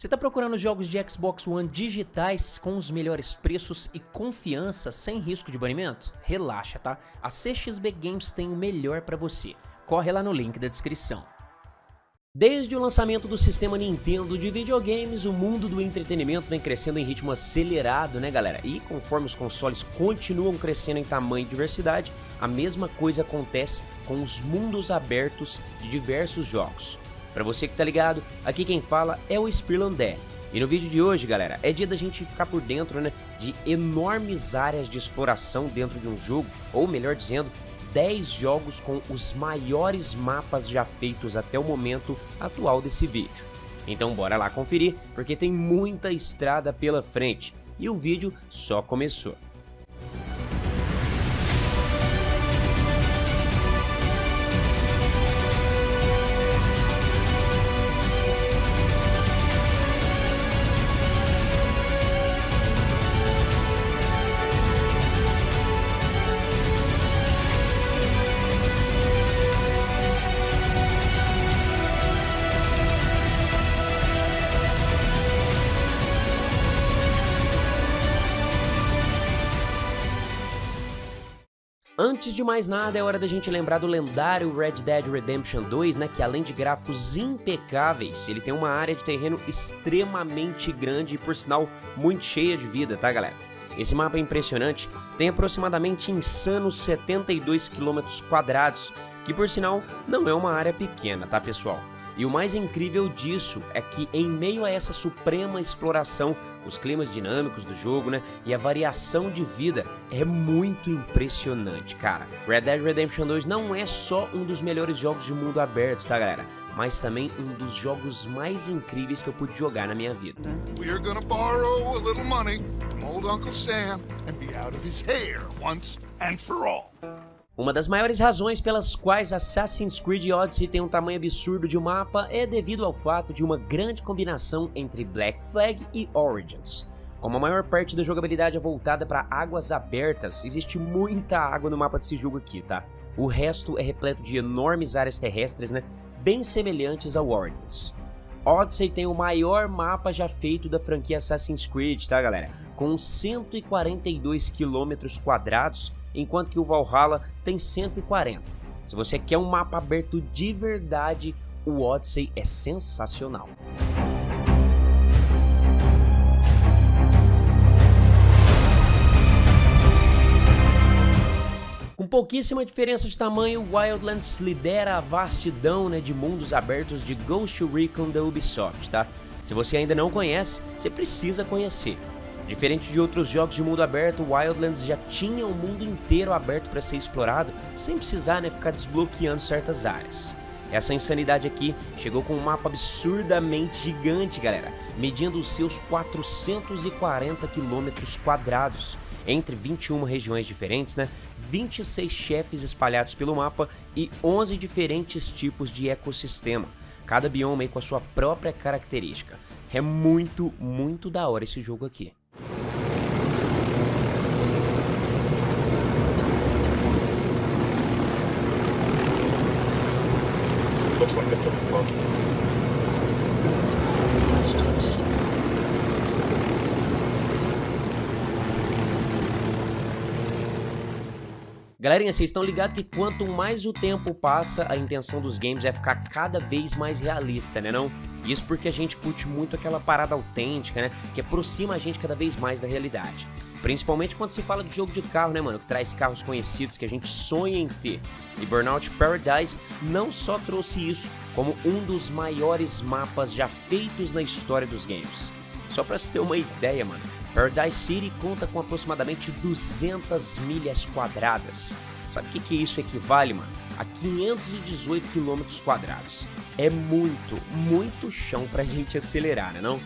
Você está procurando jogos de Xbox One digitais com os melhores preços e confiança sem risco de banimento? Relaxa, tá? A CXB Games tem o melhor para você. Corre lá no link da descrição. Desde o lançamento do sistema Nintendo de videogames, o mundo do entretenimento vem crescendo em ritmo acelerado, né galera? E conforme os consoles continuam crescendo em tamanho e diversidade, a mesma coisa acontece com os mundos abertos de diversos jogos. Para você que tá ligado, aqui quem fala é o Spirlandé. E no vídeo de hoje, galera, é dia da gente ficar por dentro, né, de enormes áreas de exploração dentro de um jogo, ou melhor dizendo, 10 jogos com os maiores mapas já feitos até o momento atual desse vídeo. Então bora lá conferir, porque tem muita estrada pela frente, e o vídeo só começou. Antes de mais nada, é hora da gente lembrar do lendário Red Dead Redemption 2, né, que além de gráficos impecáveis, ele tem uma área de terreno extremamente grande e, por sinal, muito cheia de vida, tá galera? Esse mapa é impressionante, tem aproximadamente insanos 72 km quadrados, que por sinal não é uma área pequena, tá pessoal? E o mais incrível disso é que em meio a essa suprema exploração, os climas dinâmicos do jogo, né, e a variação de vida é muito impressionante, cara. Red Dead Redemption 2 não é só um dos melhores jogos de mundo aberto, tá galera? Mas também um dos jogos mais incríveis que eu pude jogar na minha vida. We're gonna borrow a little money from old Uncle Sam and be out of his hair once and for all. Uma das maiores razões pelas quais Assassin's Creed Odyssey tem um tamanho absurdo de mapa é devido ao fato de uma grande combinação entre Black Flag e Origins. Como a maior parte da jogabilidade é voltada para águas abertas, existe muita água no mapa desse jogo aqui, tá? O resto é repleto de enormes áreas terrestres, né? Bem semelhantes ao Origins. Odyssey tem o maior mapa já feito da franquia Assassin's Creed, tá galera? Com 142 km quadrados enquanto que o Valhalla tem 140. Se você quer um mapa aberto de verdade, o Odyssey é sensacional. Com pouquíssima diferença de tamanho, Wildlands lidera a vastidão né, de mundos abertos de Ghost Recon da Ubisoft, tá? Se você ainda não conhece, você precisa conhecer. Diferente de outros jogos de mundo aberto, Wildlands já tinha o mundo inteiro aberto para ser explorado, sem precisar né, ficar desbloqueando certas áreas. Essa insanidade aqui chegou com um mapa absurdamente gigante, galera, medindo os seus 440 quilômetros quadrados, entre 21 regiões diferentes, né, 26 chefes espalhados pelo mapa e 11 diferentes tipos de ecossistema, cada bioma com a sua própria característica. É muito, muito da hora esse jogo aqui. Phone. Galerinha, vocês estão ligados que quanto mais o tempo passa, a intenção dos games é ficar cada vez mais realista, né não? Isso porque a gente curte muito aquela parada autêntica, né? Que aproxima a gente cada vez mais da realidade. Principalmente quando se fala de jogo de carro, né, mano? Que traz carros conhecidos que a gente sonha em ter. E Burnout Paradise não só trouxe isso, como um dos maiores mapas já feitos na história dos games. Só pra se ter uma ideia, mano, Paradise City conta com aproximadamente 200 milhas quadradas. Sabe o que, que isso equivale, mano? A 518 quilômetros quadrados. É muito, muito chão pra gente acelerar, né não?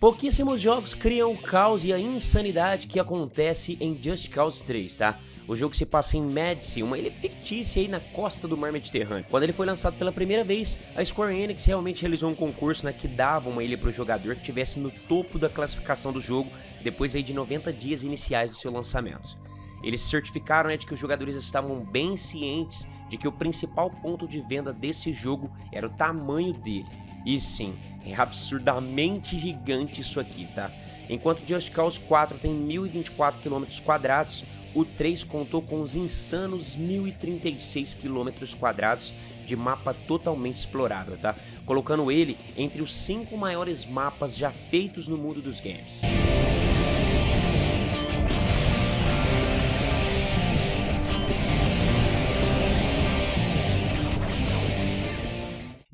Pouquíssimos jogos criam o caos e a insanidade que acontece em Just Cause 3, tá? O jogo se passa em Medici, uma ilha fictícia aí na costa do mar Mediterrâneo. Quando ele foi lançado pela primeira vez, a Square Enix realmente realizou um concurso né, que dava uma ilha para o jogador que estivesse no topo da classificação do jogo depois aí de 90 dias iniciais do seu lançamento. Eles certificaram né, de que os jogadores estavam bem cientes de que o principal ponto de venda desse jogo era o tamanho dele. E sim, é absurdamente gigante isso aqui, tá? Enquanto Just Cause 4 tem 1024 km quadrados, o 3 contou com os insanos 1036 km quadrados de mapa totalmente explorável, tá? Colocando ele entre os 5 maiores mapas já feitos no mundo dos games.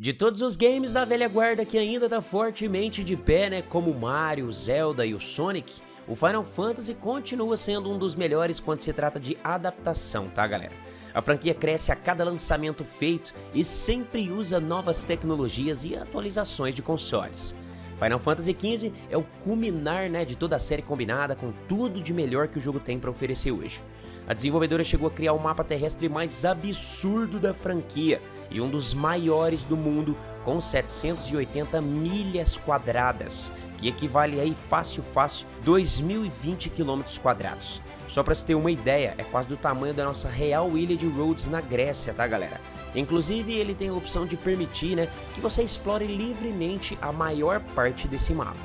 De todos os games da velha guarda que ainda tá fortemente de pé, né, como Mario, Zelda e o Sonic, o Final Fantasy continua sendo um dos melhores quando se trata de adaptação, tá galera? A franquia cresce a cada lançamento feito e sempre usa novas tecnologias e atualizações de consoles. Final Fantasy XV é o culminar né, de toda a série combinada com tudo de melhor que o jogo tem para oferecer hoje. A desenvolvedora chegou a criar o mapa terrestre mais absurdo da franquia, e um dos maiores do mundo, com 780 milhas quadradas, que equivale aí fácil fácil 2020 km quadrados. Só para se ter uma ideia, é quase do tamanho da nossa real ilha de Rhodes na Grécia, tá galera? Inclusive ele tem a opção de permitir né, que você explore livremente a maior parte desse mapa.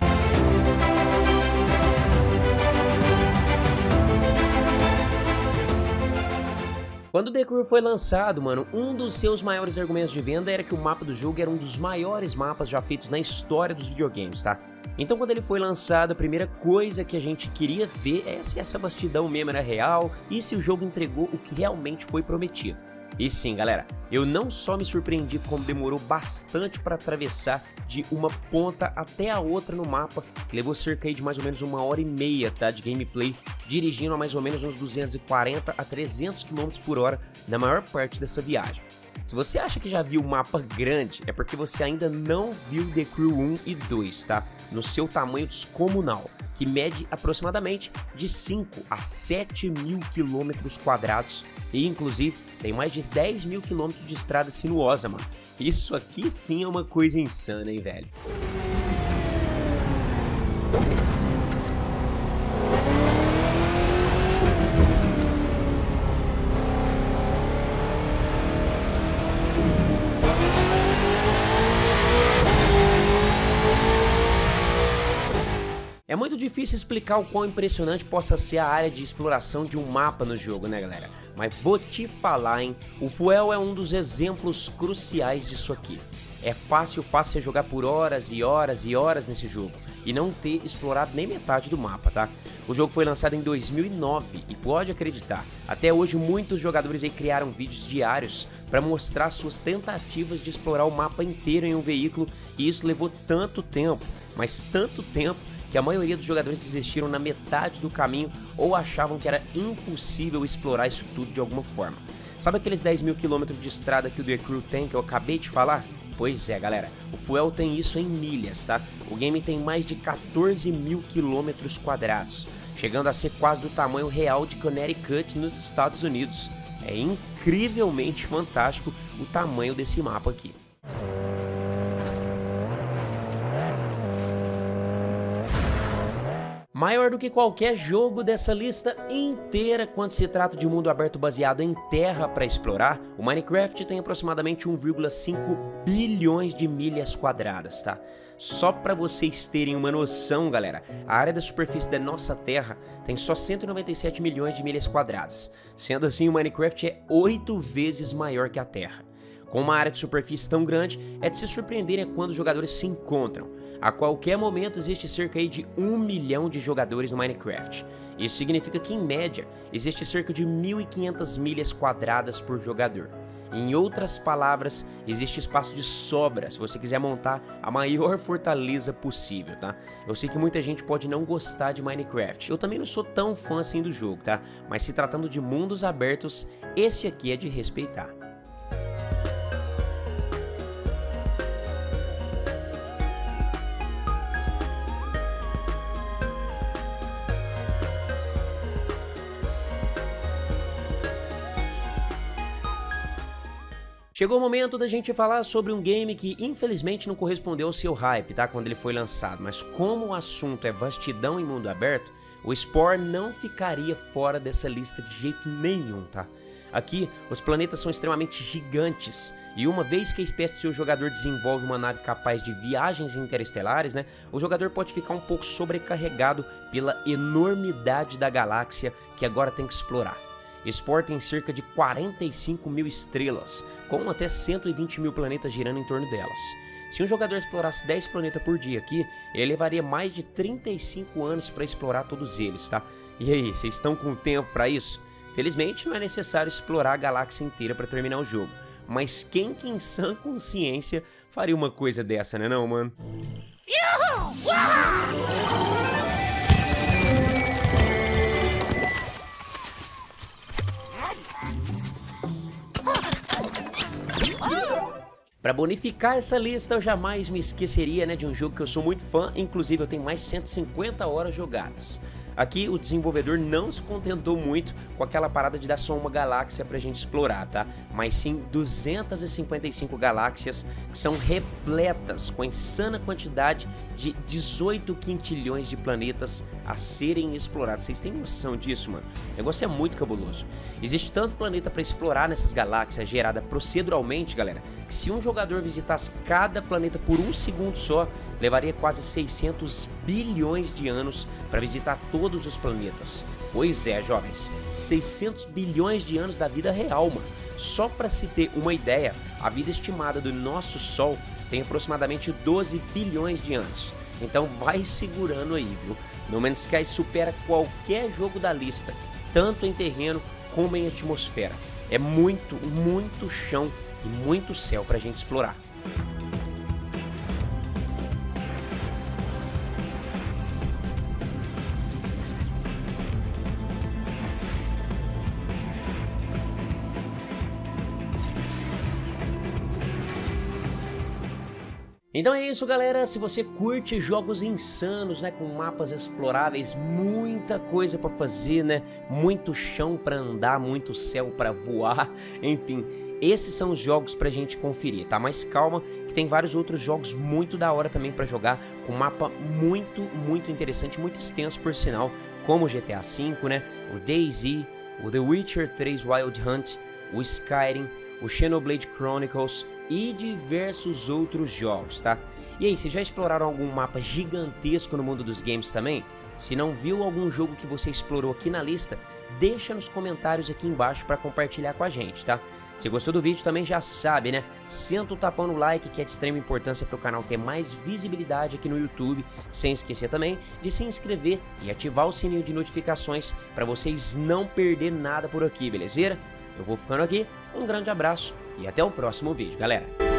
Quando The Crew foi lançado, mano, um dos seus maiores argumentos de venda era que o mapa do jogo era um dos maiores mapas já feitos na história dos videogames, tá? Então quando ele foi lançado, a primeira coisa que a gente queria ver é se essa vastidão mesmo era real e se o jogo entregou o que realmente foi prometido. E sim, galera, eu não só me surpreendi como demorou bastante para atravessar de uma ponta até a outra no mapa, que levou cerca de mais ou menos uma hora e meia tá, de gameplay, dirigindo a mais ou menos uns 240 a 300 km por hora na maior parte dessa viagem. Se você acha que já viu o mapa grande, é porque você ainda não viu The Crew 1 e 2, tá? No seu tamanho descomunal, que mede aproximadamente de 5 a 7 mil quilômetros quadrados e inclusive tem mais de 10 mil quilômetros de estrada sinuosa, mano. Isso aqui sim é uma coisa insana, hein, velho? Muito difícil explicar o quão impressionante possa ser a área de exploração de um mapa no jogo, né galera? Mas vou te falar, hein? O Fuel é um dos exemplos cruciais disso aqui. É fácil, fácil você jogar por horas e horas e horas nesse jogo e não ter explorado nem metade do mapa, tá? O jogo foi lançado em 2009 e pode acreditar, até hoje muitos jogadores aí criaram vídeos diários para mostrar suas tentativas de explorar o mapa inteiro em um veículo e isso levou tanto tempo, mas tanto tempo que a maioria dos jogadores desistiram na metade do caminho ou achavam que era impossível explorar isso tudo de alguma forma. Sabe aqueles 10 mil quilômetros de estrada que o The Crew tem que eu acabei de falar? Pois é, galera, o Fuel tem isso em milhas, tá? O game tem mais de 14 mil quilômetros quadrados, chegando a ser quase do tamanho real de Connecticut nos Estados Unidos. É incrivelmente fantástico o tamanho desse mapa aqui. Maior do que qualquer jogo dessa lista inteira quando se trata de mundo aberto baseado em terra para explorar, o Minecraft tem aproximadamente 1,5 bilhões de milhas quadradas, tá? Só para vocês terem uma noção, galera, a área da superfície da nossa Terra tem só 197 milhões de milhas quadradas. Sendo assim, o Minecraft é 8 vezes maior que a Terra. Com uma área de superfície tão grande, é de se surpreender é quando os jogadores se encontram. A qualquer momento existe cerca de 1 milhão de jogadores no Minecraft. Isso significa que, em média, existe cerca de 1.500 milhas quadradas por jogador. Em outras palavras, existe espaço de sobra se você quiser montar a maior fortaleza possível, tá? Eu sei que muita gente pode não gostar de Minecraft, eu também não sou tão fã assim do jogo, tá? Mas se tratando de mundos abertos, esse aqui é de respeitar. Chegou o momento da gente falar sobre um game que infelizmente não correspondeu ao seu hype, tá? Quando ele foi lançado, mas como o assunto é vastidão em mundo aberto, o Spore não ficaria fora dessa lista de jeito nenhum, tá? Aqui, os planetas são extremamente gigantes, e uma vez que a espécie do seu jogador desenvolve uma nave capaz de viagens interestelares, né, o jogador pode ficar um pouco sobrecarregado pela enormidade da galáxia que agora tem que explorar. Spore tem cerca de 45 mil estrelas, com até 120 mil planetas girando em torno delas. Se um jogador explorasse 10 planetas por dia aqui, ele levaria mais de 35 anos para explorar todos eles, tá? E aí, vocês estão com tempo para isso? Felizmente não é necessário explorar a galáxia inteira para terminar o jogo, mas quem que em sã consciência faria uma coisa dessa, né não, mano? Para bonificar essa lista, eu jamais me esqueceria né, de um jogo que eu sou muito fã, inclusive eu tenho mais 150 horas jogadas. Aqui o desenvolvedor não se contentou muito com aquela parada de dar só uma galáxia pra gente explorar, tá? Mas sim 255 galáxias que são repletas com a insana quantidade de 18 quintilhões de planetas a serem explorados. Vocês têm noção disso, mano? O negócio é muito cabuloso. Existe tanto planeta para explorar nessas galáxias gerada proceduralmente, galera, que se um jogador visitasse cada planeta por um segundo só, levaria quase 600 bilhões de anos para visitar todos os planetas. Pois é, jovens, 600 bilhões de anos da vida real, mano. Só para se ter uma ideia, a vida estimada do nosso Sol tem aproximadamente 12 bilhões de anos. Então vai segurando aí, viu? No Man's Sky supera qualquer jogo da lista, tanto em terreno como em atmosfera. É muito, muito chão e muito céu pra gente explorar. Então é isso galera, se você curte jogos insanos, né, com mapas exploráveis, muita coisa para fazer, né, muito chão para andar, muito céu para voar, enfim, esses são os jogos pra gente conferir, tá? Mas calma, que tem vários outros jogos muito da hora também pra jogar, com mapa muito, muito interessante, muito extenso por sinal, como o GTA V, né, o DayZ, o The Witcher 3 Wild Hunt, o Skyrim, o Xenoblade Chronicles e diversos outros jogos, tá? E aí, vocês já exploraram algum mapa gigantesco no mundo dos games também? Se não viu algum jogo que você explorou aqui na lista, deixa nos comentários aqui embaixo para compartilhar com a gente, tá? Se gostou do vídeo também já sabe, né? Senta o tapão no like que é de extrema importância para o canal ter mais visibilidade aqui no YouTube, sem esquecer também de se inscrever e ativar o sininho de notificações para vocês não perder nada por aqui, beleza? Eu vou ficando aqui, um grande abraço e até o próximo vídeo, galera.